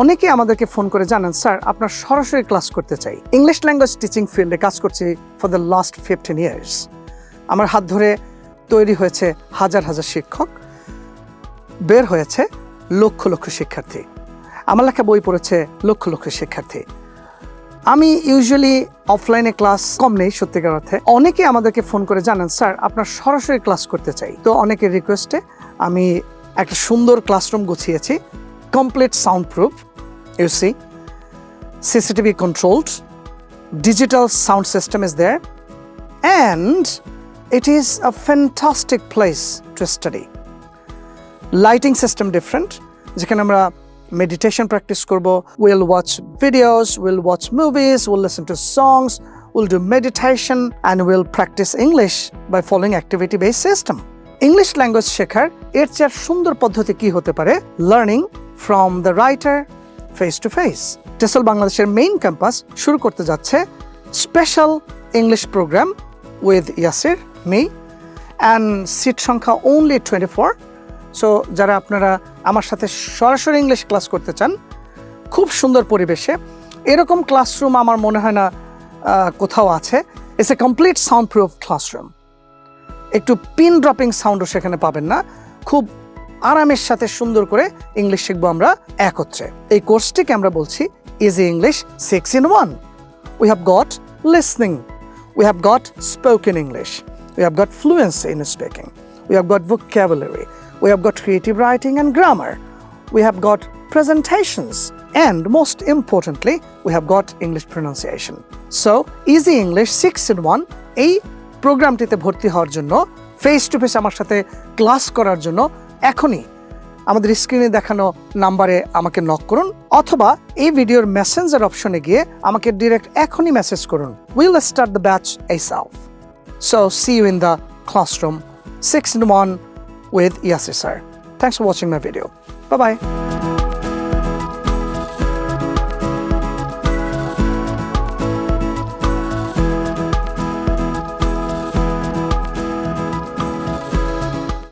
অনেকে আমাদেরকে ফোন করে, জানান স্যার, আপনার সরাসরি ক্লাস করতে চাই। ইংলিশ ল্যাঙ্গুয়েজ টিচিং ফিল্ডে কাজ করছি for the last fifteen years আমার হাত ধরে তৈরি হয়েছে হাজার হাজার শিক্ষক, বের হয়েছে লক্ষ লক্ষ শিক্ষার্থী। আমার লেখা বই পড়েছে লক্ষ লক্ষ শিক্ষার্থী। আমি ইউজুয়ালি অফলাইনে ক্লাস কম নেই, সত্যিকার অর্থে। অনেকে আমাদেরকে ফোন করে, জানান স্যার, আপনার সরাসরি ক্লাস করতে চাই। তো অনেকের রিকোয়েস্টে আমি একটা সুন্দর classroom গুছিয়েছি complete sound proof you see CCTV controlled digital sound system is there, and it is a fantastic place to study. Lighting system different যেখানে আমরা মেডিটেশন প্র্যাকটিস করব will watch videos will watch movies will listen to songs will do meditation and will practise English by following activity base system English language শেখার এর চেয়ে সুন্দর পদ্ধতি কি হতে পারে? Learning from the writer face to face TESOL বাংলাদেশের main campus শুরু করতে যাচ্ছে special English programme with Yasir me and seat সংখ্যা ওনলি টোয়েন্টি ফোর সো যারা আপনারা আমার সাথে সরাসরি ইংলিশ ক্লাস করতে চান, খুব সুন্দর পরিবেশে। এরকম ক্লাসরুম আমার মনে হয় না কোথাও আছে। It's a complete sound proof classroom একটু পিন ড্রপিং সাউন্ডও সেখানে পাবেন না। খুব আরামের সাথে সুন্দর করে ইংলিশ শিখব আমরা একত্রে। এই কোর্সটিকে আমরা বলছি easy English six in one we have got listening we have got spoken English we have got fluency in speaking we have got vocabulary, we have got creative writing and grammar we have got presentations, and most importantly, we have got english pronunciation. So, easy english 6 in 1 এই প্রোগ্রামটিতে ভর্তি হওয়ার জন্য face to face আমার সাথে class করার জন্য এখনই আমাদের স্ক্রিনে দেখানো নাম্বারে আমাকে নক করুন অথবা এই ভিডিওর মেসেঞ্জার অপশনে গিয়ে আমাকে ডিরেক্ট এখনই মেসেজ করুন উইল স্টার্ট দ্য ব্যাচ এই সাউফ so see you in the classroom 6 in 1 with ইয়াসি sir. Thanks for watching my video Bye bye.